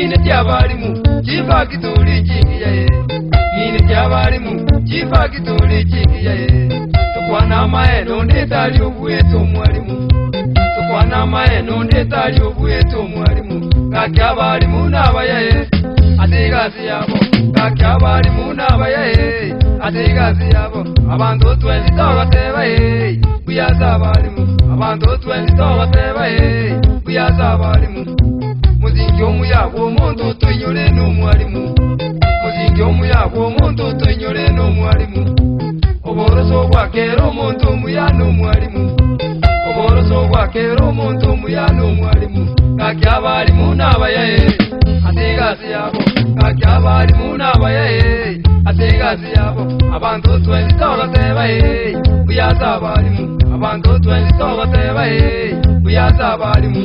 nyine jyabarimu jifagituli jingiya ye nyine jyabarimu jifagituli jingiya ye tukwana amaye nondetali obuyeta omwalimu tukwana amaye nondetali obuyeta omwalimu ngaki abarimu nabayaye atigasi yabo ngaki abarimu nabayaye atigasi yabo abantu otwenzi tobatebaye buyaza abarimu abantu otwenzi tobatebaye buyaza abarimu muzinge omuyaga omuntu otwenyole n'omwalimu muzinge omuyaga omuntu otwenyole n'omwalimu obooroza obwakeera omuntu omuya n'omwalimu obooroza obwakeera omuntu omuya n'omwalimu kaki abaalimu n'abayaye ategaasi yabo kaki abaalimu n'abayaye ategaasi yabo abantu otwenzita obatebaye buyaza abaalimu abantu otwenzita obatebaye buyaza abaalimu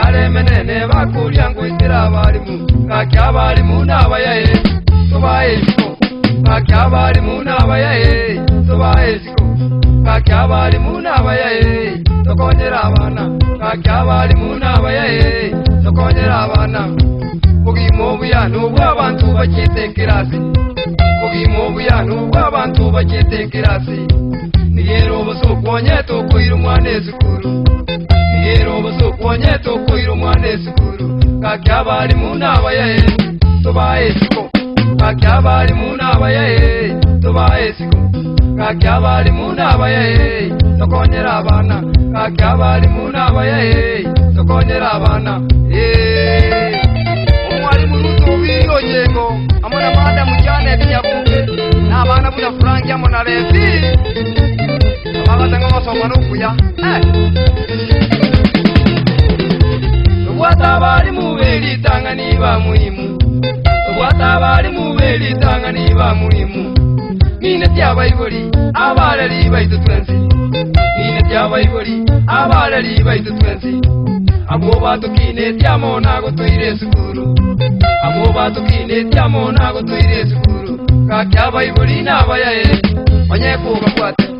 nyare menene vakuryanguisira varimu kakya vari munava yae tovaeziko kakya vari munava yae tovaeziko kakya vari munava yae tokonyera vana kakya vari munava yae tokonyera vana vuvimo vuyanhu vwavantu vachitekerasi vuvimo vuyanhu vwavantu vachitekerasi niyero vusukonyetokuirumwa nezikuru ero vosokonye tokoiro mwane sikuru kakya vari munava yae tovae siko kakya vari munava yae tovae siko kakya vari munava yae tokonyera vana kakya vari munava yae tokonyera vana e omwari murutoviro nyengo amona manda mujane vinyakuke navana muna franki amona levi avavatanga masoma nokuya Thank eh. you. litanga niba mulimu watava ali mube litanga niba mulimu mine tyabaiboli abalali baitutwensi mine tyabaiboli abalali baitutwensi abo bantu kine tyamona gotuire sukuru abo bantu kine tyamona gotuire sukuru kakyabaiboli nabayae onyekuga kwate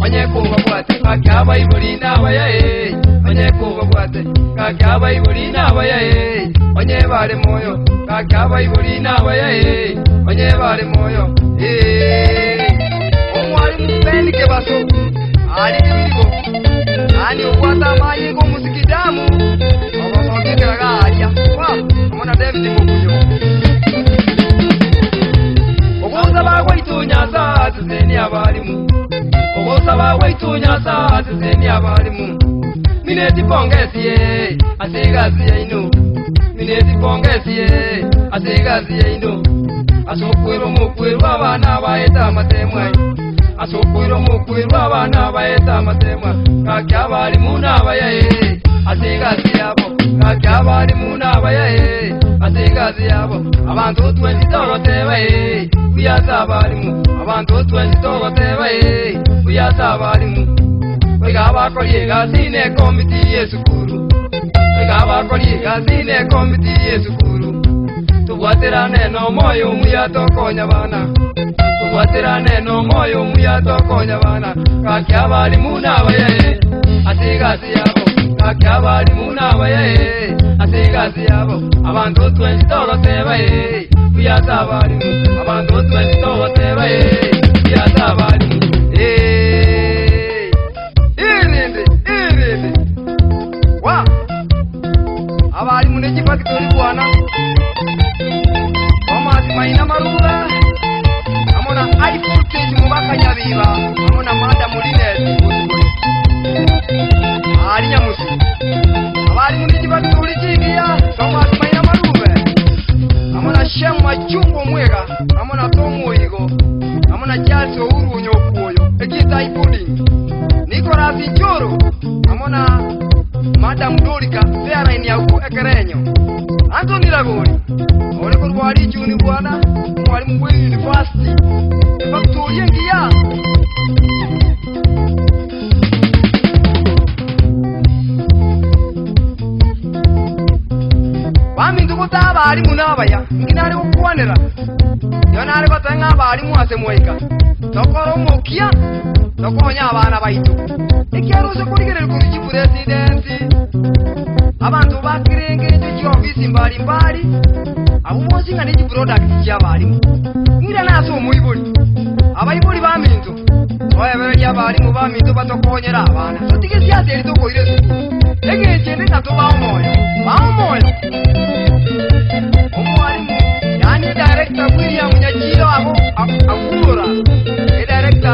banyekubagwate kakyabai buri nabayae banyekubagwate kakyabai buri nabayae banyebare moyo kakyabai buri nabayae banyebare moyo omwari mupenike baso ari iigo ani ukwata amaye gomusikidamu obasokiteraga arya a omona david mokuyo okuza bagwaitunyasa sisini abarimu weitunyasa asizeni avarimu minetipongesie asigazie ino minetipongesie asigazie ino asokwero mokwerwa vana vaeta matemwa asokwero mokwerwa vana vaeta matemwa kake avarimu navayae asigazie avo kake avarimu navayae basengaazi yabo abantu twenzitooro tebaye eh. kuyaasa abalimu abantu twenzitooro tebaye eh. kuyaasa abalimu wega abakola egasi nekomiti yesukulu wega abakola egasi nekomiti yesukulu tubwaterane n'omwoyo omuya tokonya baana tubwaterane n'omwoyo omuya tokonya baana kaki abalimu n'abayaye eh. ate egasi yabo bakyabali munabaye asigazi yabo abantu twensi tobasebaye kuyasabalimu abantu twensi tobasebaye ndakakundira kuri oone kuti mwari juni bwana mwari muuniversity pakutiuye ngiya vamindukuta avari munavaya nginari kukuwanira yonaari kotenga avari muwasemuwaika nokoromokia nokonya abana baito ekiaro sekorigereri kuri chipuresidensi abantu bakirengete chiofisi mbalimbali abo bosinga nechiprodakti chiabalimu ngira naso omoiboli abaiboli baminzo oeberi abalimu baminzo batokonyera abana sotike siasa eri tokoire suku egechende tato baomoyo baomoyo omwalimu yani director william nyachira abo akulora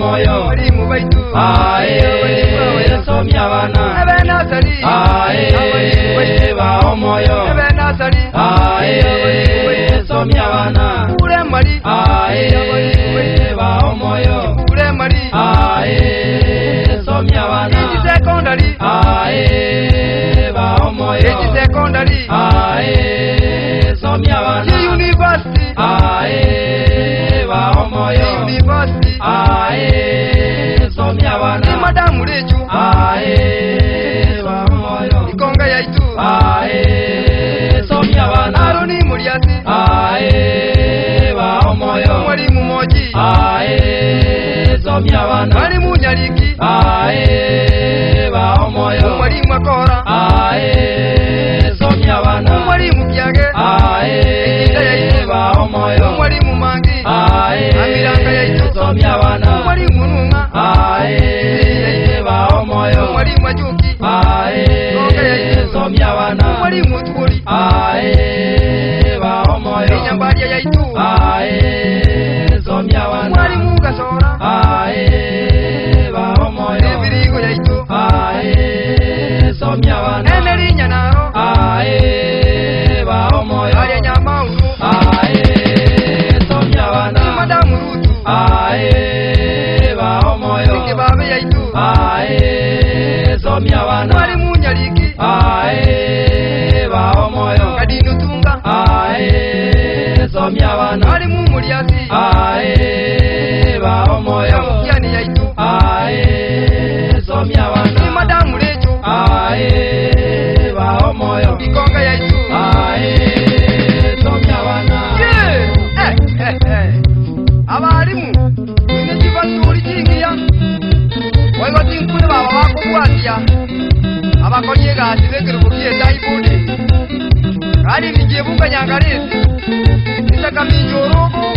moyo muri mu baitu aye yeso myabana ebe nasali aye ba moyo ebe nasali aye yeso myabana kure mari aye ba moyo kure mari aye yeso myabana sekondari ae wa moyo ikonga yaitu ae somya abana aroni muliasi mwalimu moji somya abana mwalimu mwali mwalimu ae somya wa moyo mwali mwalimu ae amira wali mutuli ae baho moyo enyambalya yaitu ae zomya wana mwali mugasora ae baho moyo ebirigo yaitu ae zomya wana emerinya naro ae baho moyo alya nyamaulu ae zomya wana madamu rutu ae baho moyo ingibabe yaitu ae zomya wana mi abana ari mu muri asi ae ba omoyo yani yaitu ae so mi abana ni madamu lecho ae ba omoyo ikonga yaitu ae so mi abana ye eh eh eh abari mu ni kiba suri chingia wai wati nkune baba wako kuatia abakonyega atibekere kukie taibudi kandi ni jebunga nyangalizi nitakaminjorobo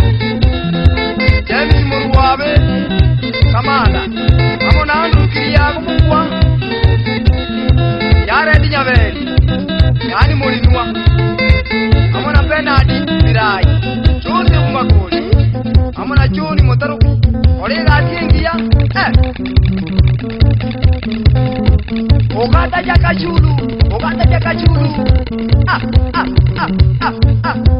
jaimimuru wave kamana amo nandukiriyago mukuwa yaredi nyaveli yani mulinua amo na penadi birai cose umakoni amo na joni motaruki olingatiengiya eh. okata jakachulu okata jakachulu ah, ah, ah, ah, ah.